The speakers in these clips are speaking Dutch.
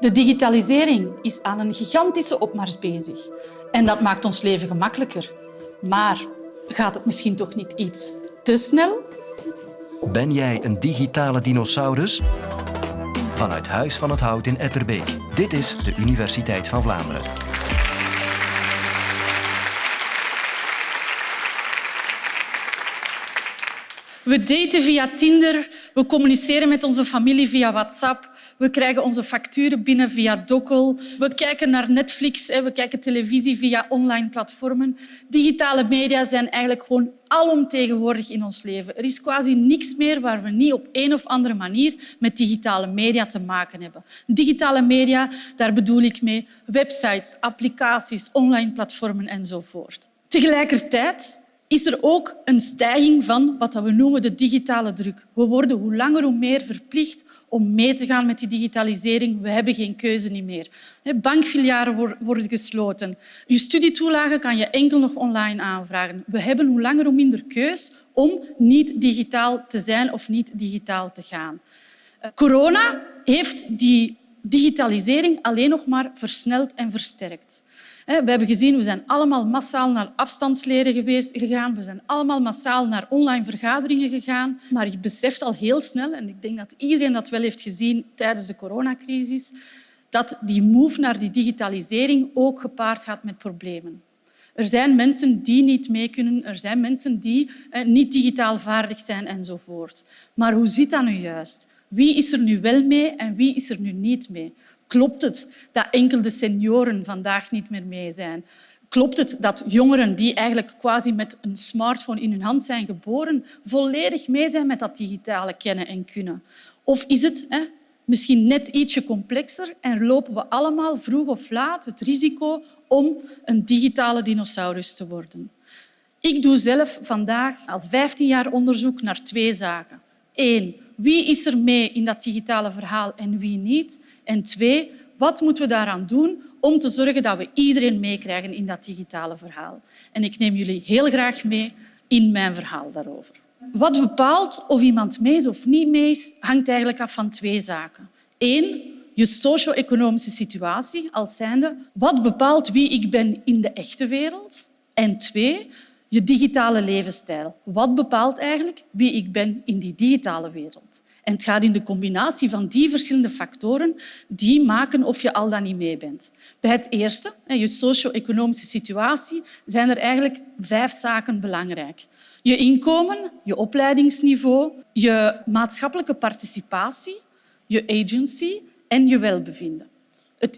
De digitalisering is aan een gigantische opmars bezig. En dat maakt ons leven gemakkelijker. Maar gaat het misschien toch niet iets te snel? Ben jij een digitale dinosaurus? Vanuit Huis van het Hout in Etterbeek. Dit is de Universiteit van Vlaanderen. We daten via Tinder, we communiceren met onze familie via WhatsApp, we krijgen onze facturen binnen via Dokkel, we kijken naar Netflix, we kijken televisie via online platformen. Digitale media zijn eigenlijk gewoon alomtegenwoordig in ons leven. Er is quasi niks meer waar we niet op een of andere manier met digitale media te maken hebben. Digitale media, daar bedoel ik mee websites, applicaties, online platformen enzovoort. Tegelijkertijd is er ook een stijging van wat we noemen de digitale druk. We worden hoe langer hoe meer verplicht om mee te gaan met die digitalisering. We hebben geen keuze meer. Bankfilialen worden gesloten. Je studietoelagen kan je enkel nog online aanvragen. We hebben hoe langer hoe minder keus om niet digitaal te zijn of niet digitaal te gaan. Eh, corona heeft die digitalisering alleen nog maar versneld en versterkt. We hebben gezien, we zijn allemaal massaal naar afstandsleren geweest, gegaan. We zijn allemaal massaal naar online vergaderingen gegaan. Maar je beseft al heel snel, en ik denk dat iedereen dat wel heeft gezien tijdens de coronacrisis, dat die move naar die digitalisering ook gepaard gaat met problemen. Er zijn mensen die niet mee kunnen, er zijn mensen die niet digitaal vaardig zijn enzovoort. Maar hoe zit dat nu juist? Wie is er nu wel mee en wie is er nu niet mee? Klopt het dat enkel de senioren vandaag niet meer mee zijn? Klopt het dat jongeren die eigenlijk quasi met een smartphone in hun hand zijn geboren, volledig mee zijn met dat digitale kennen en kunnen? Of is het hè, misschien net ietsje complexer en lopen we allemaal vroeg of laat het risico om een digitale dinosaurus te worden? Ik doe zelf vandaag al 15 jaar onderzoek naar twee zaken. Eén, wie is er mee in dat digitale verhaal en wie niet? En twee, wat moeten we daaraan doen om te zorgen dat we iedereen meekrijgen in dat digitale verhaal? En ik neem jullie heel graag mee in mijn verhaal daarover. Wat bepaalt of iemand mee is of niet mee is, hangt eigenlijk af van twee zaken. Eén, je socio-economische situatie als zijnde. Wat bepaalt wie ik ben in de echte wereld? En twee, je digitale levensstijl. Wat bepaalt eigenlijk wie ik ben in die digitale wereld? En het gaat in de combinatie van die verschillende factoren die maken of je al dan niet mee bent. Bij het eerste, je socio-economische situatie, zijn er eigenlijk vijf zaken belangrijk. Je inkomen, je opleidingsniveau, je maatschappelijke participatie, je agency en je welbevinden.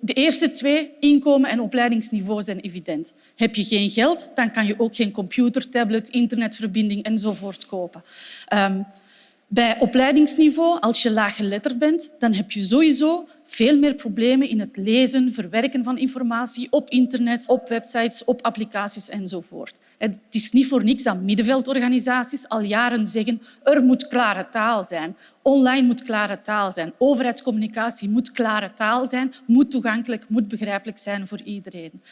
De eerste twee, inkomen en opleidingsniveau, zijn evident. Heb je geen geld, dan kan je ook geen computer, tablet, internetverbinding enzovoort kopen. Um, bij opleidingsniveau, als je laaggeletterd bent, dan heb je sowieso veel meer problemen in het lezen, verwerken van informatie op internet, op websites, op applicaties enzovoort. Het is niet voor niks dat middenveldorganisaties al jaren zeggen er moet klare taal zijn. Online moet klare taal zijn. Overheidscommunicatie moet klare taal zijn, moet toegankelijk, moet begrijpelijk zijn voor iedereen.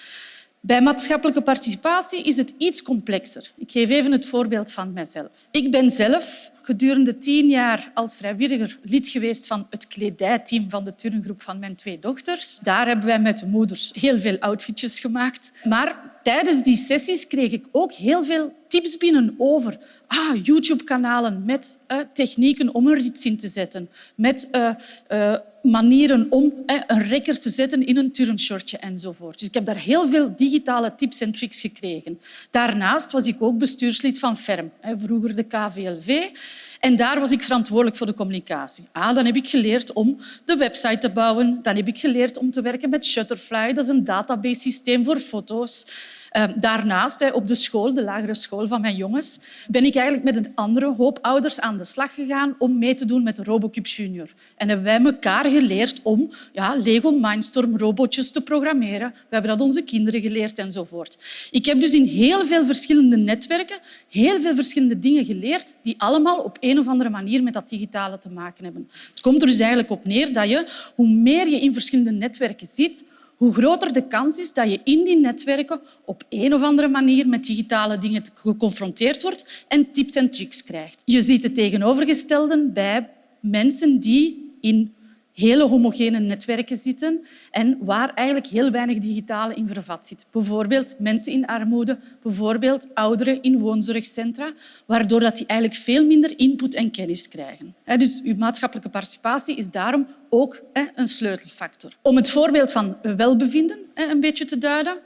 Bij maatschappelijke participatie is het iets complexer. Ik geef even het voorbeeld van mijzelf. Ik ben zelf gedurende tien jaar als vrijwilliger lid geweest van het kledijteam van de turngroep van mijn twee dochters. Daar hebben wij met de moeders heel veel outfitjes gemaakt. Maar tijdens die sessies kreeg ik ook heel veel tips binnen over ah, YouTube-kanalen met uh, technieken om er iets in te zetten, met uh, uh, manieren om een rekker te zetten in een turnshortje enzovoort. Dus ik heb daar heel veel digitale tips en tricks gekregen. Daarnaast was ik ook bestuurslid van FERM, vroeger de KVLV. En daar was ik verantwoordelijk voor de communicatie. Ah, dan heb ik geleerd om de website te bouwen. Dan heb ik geleerd om te werken met Shutterfly. Dat is een database systeem voor foto's. Ehm, daarnaast, op de school, de lagere school van mijn jongens, ben ik eigenlijk met een andere hoop ouders aan de slag gegaan om mee te doen met RoboCube Junior. En hebben wij elkaar geleerd om ja, Lego Mindstorm robotjes te programmeren. We hebben dat onze kinderen geleerd enzovoort. Ik heb dus in heel veel verschillende netwerken heel veel verschillende dingen geleerd die allemaal op een of andere manier met dat digitale te maken hebben. Het komt er dus eigenlijk op neer dat je, hoe meer je in verschillende netwerken zit, hoe groter de kans is dat je in die netwerken op een of andere manier met digitale dingen geconfronteerd wordt en tips en tricks krijgt. Je ziet het tegenovergestelde bij mensen die in hele homogene netwerken zitten en waar eigenlijk heel weinig digitale in vervat zit. Bijvoorbeeld mensen in armoede, bijvoorbeeld ouderen in woonzorgcentra, waardoor dat die eigenlijk veel minder input en kennis krijgen. Dus uw maatschappelijke participatie is daarom ook een sleutelfactor. Om het voorbeeld van welbevinden een beetje te duiden,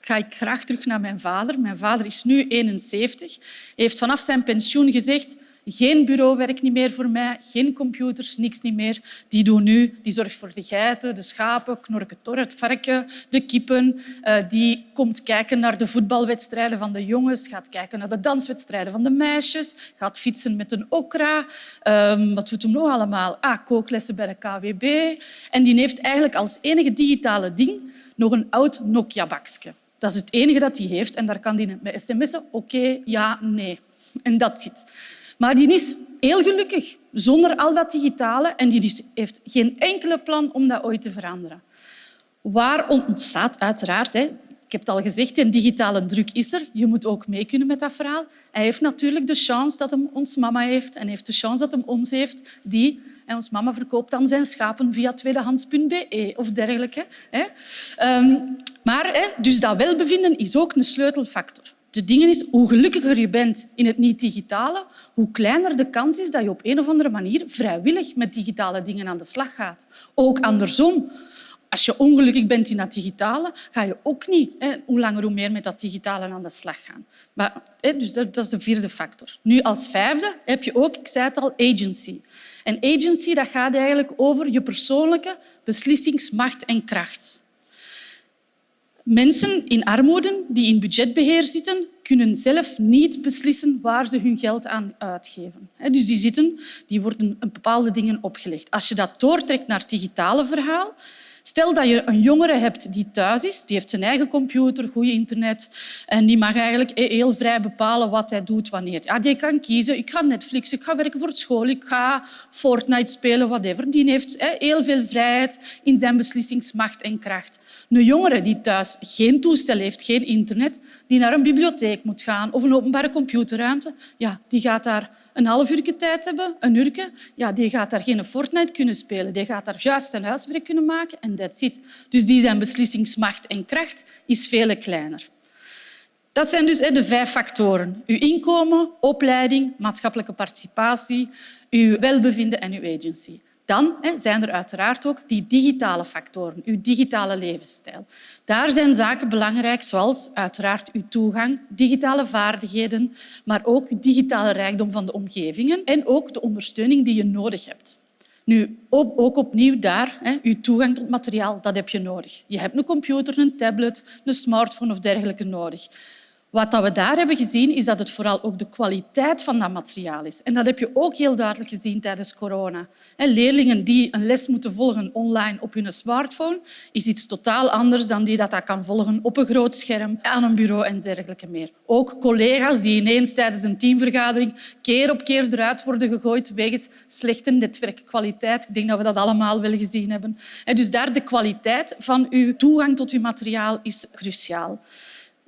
ga ik graag terug naar mijn vader. Mijn vader is nu 71, heeft vanaf zijn pensioen gezegd geen bureauwerk niet meer voor mij, geen computers, niks niet meer. Die doen nu, die zorgt voor de geiten, de schapen, knorken het varken, de kippen. Uh, die komt kijken naar de voetbalwedstrijden van de jongens, gaat kijken naar de danswedstrijden van de meisjes, gaat fietsen met een okra. Um, wat doet hem nog allemaal? Ah, kooklessen bij de KWB. En die heeft eigenlijk als enige digitale ding nog een oud Nokia-bakje. Dat is het enige dat hij heeft en daar kan hij met sms'en oké, ja, nee. En dat zit. Maar die is heel gelukkig zonder al dat digitale en die heeft geen enkele plan om dat ooit te veranderen. Waar ontstaat uiteraard, hè, ik heb het al gezegd, een digitale druk is er. Je moet ook mee kunnen met dat verhaal. Hij heeft natuurlijk de chance dat hem ons mama heeft en heeft de chance dat hem ons heeft, die en ons mama verkoopt dan zijn schapen via tweedehands.be of dergelijke. Ehm, maar dus dat welbevinden is ook een sleutelfactor. De ding is, hoe gelukkiger je bent in het niet-digitale, hoe kleiner de kans is dat je op een of andere manier vrijwillig met digitale dingen aan de slag gaat. Ook andersom. Als je ongelukkig bent in dat digitale, ga je ook niet hè, hoe langer hoe meer met dat digitale aan de slag gaan. Maar, hè, dus dat, dat, is de vierde factor. Nu, als vijfde heb je ook, ik zei het al, agency. En agency dat gaat eigenlijk over je persoonlijke beslissingsmacht en kracht. Mensen in armoede die in budgetbeheer zitten, kunnen zelf niet beslissen waar ze hun geld aan uitgeven. Dus die, zitten, die worden bepaalde dingen opgelegd. Als je dat doortrekt naar het digitale verhaal, Stel dat je een jongere hebt die thuis is, die heeft zijn eigen computer, goed internet en die mag eigenlijk heel vrij bepalen wat hij doet wanneer. Ja, die kan kiezen, ik ga Netflix, ik ga werken voor school, ik ga Fortnite spelen, whatever. Die heeft heel veel vrijheid in zijn beslissingsmacht en kracht. Een jongere die thuis geen toestel heeft, geen internet, die naar een bibliotheek moet gaan of een openbare computerruimte, ja, die gaat daar een half uur tijd hebben, een uur, ja, die gaat daar geen Fortnite kunnen spelen. Die gaat daar juist een huiswerk kunnen maken en that's it. Dus die zijn beslissingsmacht en kracht is veel kleiner. Dat zijn dus de vijf factoren. Uw inkomen, opleiding, maatschappelijke participatie, uw welbevinden en uw agency. Dan zijn er uiteraard ook die digitale factoren, uw digitale levensstijl. Daar zijn zaken belangrijk, zoals uiteraard uw toegang, digitale vaardigheden, maar ook digitale rijkdom van de omgevingen en ook de ondersteuning die je nodig hebt. Nu, ook opnieuw daar, hè, je toegang tot materiaal, dat heb je nodig. Je hebt een computer, een tablet, een smartphone of dergelijke nodig. Wat we daar hebben gezien, is dat het vooral ook de kwaliteit van dat materiaal is. En dat heb je ook heel duidelijk gezien tijdens corona. Leerlingen die een les moeten volgen online op hun smartphone, is iets totaal anders dan die dat, dat kan volgen op een groot scherm, aan een bureau en dergelijke meer. Ook collega's die ineens tijdens een teamvergadering keer op keer eruit worden gegooid wegens slechte netwerkkwaliteit. Ik denk dat we dat allemaal wel gezien hebben. Dus daar de kwaliteit van uw toegang tot uw materiaal is cruciaal.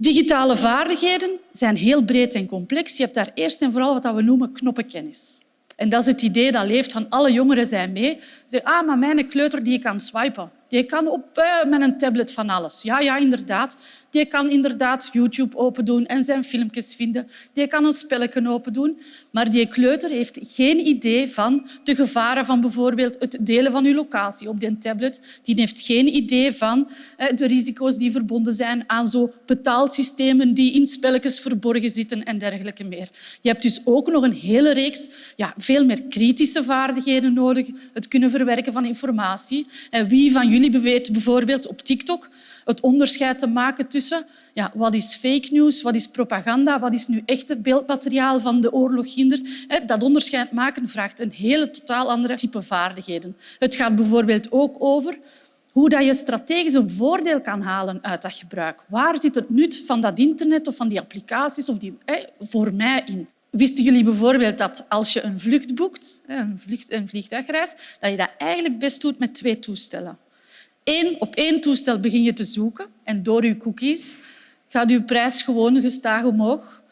Digitale vaardigheden zijn heel breed en complex. Je hebt daar eerst en vooral wat we noemen knoppenkennis. En dat is het idee dat leeft van alle jongeren zijn mee. Ze ah, maar mijn kleuter die kan swipen. Die kan op, uh, met een tablet van alles. Ja, ja, inderdaad. Die kan inderdaad YouTube open doen en zijn filmpjes vinden. Die kan een spelletje open doen. Maar die kleuter heeft geen idee van de gevaren van bijvoorbeeld het delen van uw locatie op die tablet. Die heeft geen idee van de risico's die verbonden zijn aan zo betaalsystemen die in spelletjes verborgen zitten en dergelijke meer. Je hebt dus ook nog een hele reeks ja, veel meer kritische vaardigheden nodig. Het kunnen verwerken van informatie. En wie van jullie weet bijvoorbeeld op TikTok het onderscheid te maken tussen ja, wat is fake news, wat is propaganda, wat is nu echte beeldmateriaal van de oorlog hinder. Dat onderscheid maken vraagt een hele totaal andere type vaardigheden. Het gaat bijvoorbeeld ook over hoe dat je strategisch een voordeel kan halen uit dat gebruik. Waar zit het nut van dat internet of van die applicaties of die, voor mij in? Wisten jullie bijvoorbeeld dat als je een vlucht boekt, een, vlucht, een vliegtuigreis, dat je dat eigenlijk best doet met twee toestellen? Op één toestel begin je te zoeken en door je cookies gaat je prijs gewoon gestaag omhoog.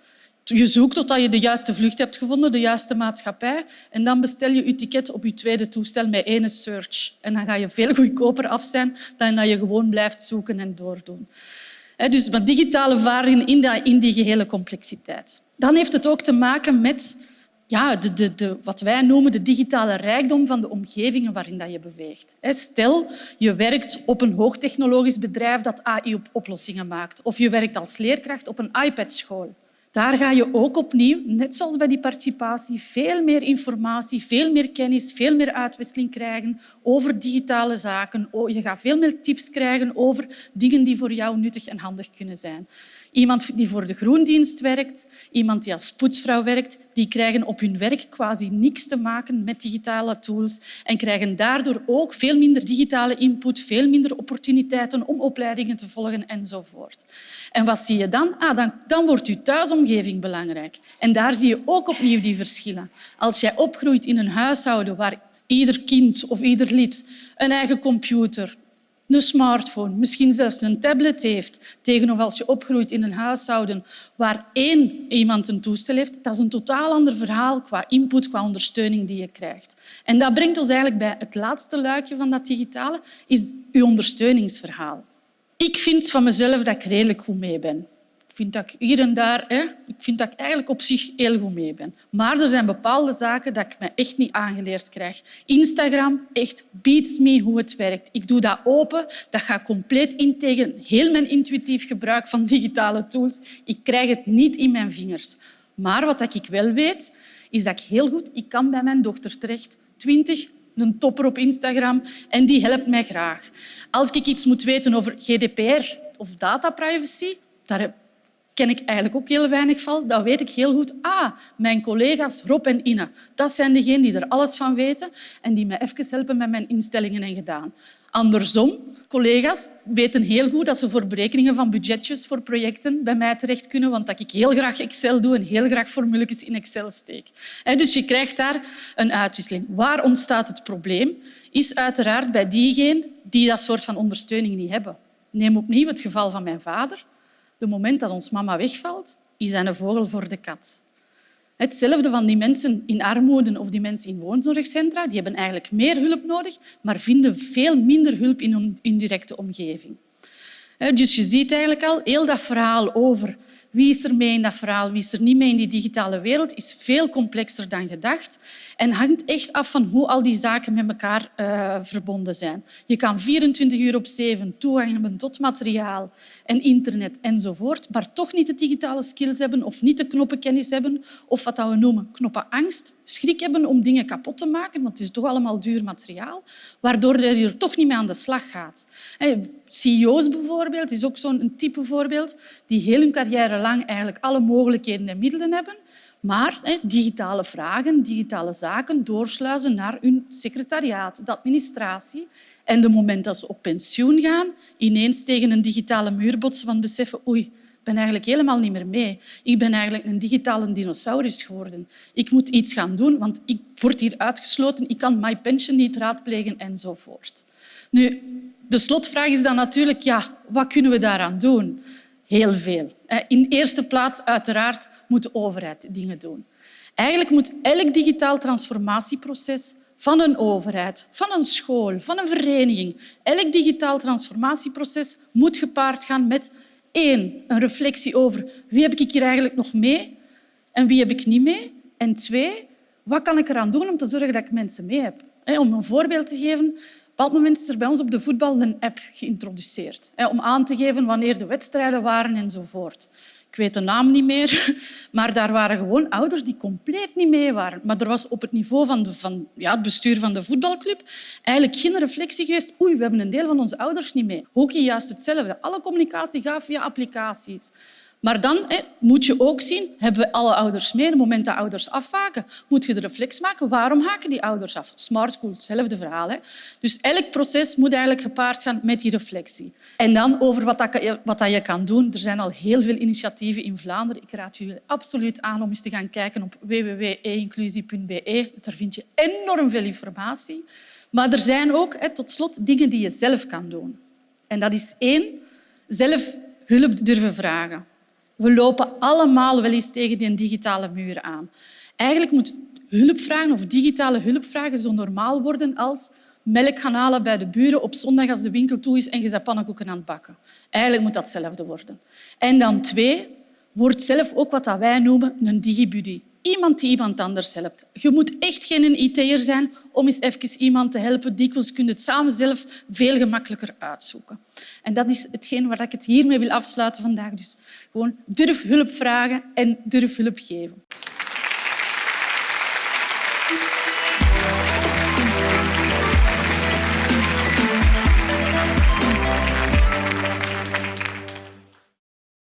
Je zoekt totdat je de juiste vlucht hebt gevonden, de juiste maatschappij. En dan bestel je je ticket op je tweede toestel met één search. En dan ga je veel goedkoper af zijn dan dat je gewoon blijft zoeken en doordoen. Dus met digitale vaardigheden in die gehele complexiteit. Dan heeft het ook te maken met ja, de, de, de, wat wij noemen de digitale rijkdom van de omgevingen waarin dat je beweegt. Stel, je werkt op een hoogtechnologisch bedrijf dat AI-oplossingen maakt. Of je werkt als leerkracht op een iPad-school. Daar ga je ook opnieuw, net zoals bij die participatie, veel meer informatie, veel meer kennis, veel meer uitwisseling krijgen over digitale zaken. Je gaat veel meer tips krijgen over dingen die voor jou nuttig en handig kunnen zijn. Iemand die voor de groendienst werkt, iemand die als poetsvrouw werkt, die krijgen op hun werk quasi niks te maken met digitale tools en krijgen daardoor ook veel minder digitale input, veel minder opportuniteiten om opleidingen te volgen enzovoort. En wat zie je dan? Ah, dan, dan wordt je thuisomgeving belangrijk. En daar zie je ook opnieuw die verschillen. Als jij opgroeit in een huishouden waar ieder kind of ieder lid een eigen computer, een smartphone, misschien zelfs een tablet heeft, tegenover als je opgroeit in een huishouden waar één iemand een toestel heeft, dat is een totaal ander verhaal qua input, qua ondersteuning die je krijgt. En dat brengt ons eigenlijk bij het laatste luikje van dat digitale, is je ondersteuningsverhaal. Ik vind van mezelf dat ik redelijk goed mee ben vind dat ik hier en daar hè, ik vind dat ik eigenlijk op zich heel goed mee ben. Maar er zijn bepaalde zaken dat ik me echt niet aangeleerd krijg. Instagram echt beats me hoe het werkt. Ik doe dat open, dat gaat compleet in tegen heel mijn intuïtief gebruik van digitale tools. Ik krijg het niet in mijn vingers. Maar wat ik wel weet, is dat ik heel goed ik kan bij mijn dochter terecht. 20, een topper op Instagram en die helpt mij graag. Als ik iets moet weten over GDPR of dataprivacy, daar ken ik eigenlijk ook heel weinig van. Dat weet ik heel goed. Ah, mijn collega's Rob en Ina, dat zijn degenen die er alles van weten en die mij even helpen met mijn instellingen en gedaan. Andersom, collega's weten heel goed dat ze voor berekeningen van budgetjes voor projecten bij mij terecht kunnen, want dat ik heel graag Excel doe en heel graag formules in Excel steek. Dus je krijgt daar een uitwisseling. Waar ontstaat het probleem? Is uiteraard bij diegenen die dat soort van ondersteuning niet hebben. Neem opnieuw het geval van mijn vader. De moment dat ons mama wegvalt, is hij een vogel voor de kat. Hetzelfde van die mensen in armoede of die mensen in woonzorgcentra. Die hebben eigenlijk meer hulp nodig, maar vinden veel minder hulp in hun directe omgeving. Dus je ziet eigenlijk al heel dat verhaal over wie is er mee in dat verhaal, wie is er niet mee in die digitale wereld, is veel complexer dan gedacht en hangt echt af van hoe al die zaken met elkaar uh, verbonden zijn. Je kan 24 uur op 7 toegang hebben tot materiaal en internet enzovoort, maar toch niet de digitale skills hebben of niet de knoppenkennis hebben of wat we noemen knoppenangst, schrik hebben om dingen kapot te maken, want het is toch allemaal duur materiaal, waardoor je er toch niet mee aan de slag gaat. CEO's bijvoorbeeld is ook zo'n type voorbeeld die heel hun carrière lang eigenlijk alle mogelijkheden en middelen hebben, maar digitale vragen, digitale zaken doorsluizen naar hun secretariaat, de administratie. En de moment dat ze op pensioen gaan, ineens tegen een digitale muur botsen van beseffen oei, ik ben eigenlijk helemaal niet meer mee. Ik ben eigenlijk een digitale dinosaurus geworden. Ik moet iets gaan doen, want ik word hier uitgesloten. Ik kan my pension niet raadplegen enzovoort. Nu, de slotvraag is dan natuurlijk, ja, wat kunnen we daaraan doen? Heel veel. In eerste plaats uiteraard moet de overheid dingen doen. Eigenlijk moet elk digitaal transformatieproces van een overheid, van een school, van een vereniging, elk digitaal transformatieproces moet gepaard gaan met één, een reflectie over wie heb ik hier eigenlijk nog mee en wie heb ik niet mee. En twee, wat kan ik eraan doen om te zorgen dat ik mensen mee heb? Om een voorbeeld te geven, bepaald moment is er bij ons op de voetbal een app geïntroduceerd om aan te geven wanneer de wedstrijden waren enzovoort. Ik weet de naam niet meer, maar daar waren gewoon ouders die compleet niet mee waren. Maar er was op het niveau van, van ja, het bestuur van de voetbalclub eigenlijk geen reflectie geweest. Oei, we hebben een deel van onze ouders niet mee. Hockey juist hetzelfde. Alle communicatie gaat via applicaties. Maar dan moet je ook zien, hebben we alle ouders mee? Op het moment dat ouders afhaken, moet je de reflex maken. Waarom haken die ouders af? Smart school, hetzelfde verhaal. Dus elk proces moet eigenlijk gepaard gaan met die reflectie. En dan over wat, dat, wat dat je kan doen. Er zijn al heel veel initiatieven in Vlaanderen. Ik raad jullie absoluut aan om eens te gaan kijken op www.einclusie.be. Daar vind je enorm veel informatie. Maar er zijn ook, tot slot, dingen die je zelf kan doen. En dat is één, zelf hulp durven vragen. We lopen allemaal wel eens tegen die digitale muur aan. Eigenlijk moet hulpvragen of digitale hulpvragen zo normaal worden als melk gaan halen bij de buren op zondag als de winkel toe is en je bent pannenkoeken aan het bakken. Eigenlijk moet dat hetzelfde worden. En dan twee, word zelf ook wat wij noemen een digibuddy. Iemand die iemand anders helpt. Je moet echt geen IT'er zijn om eens even iemand te helpen. Dikwijls kun je het samen zelf veel gemakkelijker uitzoeken. En dat is hetgeen waar ik het hiermee wil afsluiten vandaag. Dus gewoon durf hulp vragen en durf hulp geven.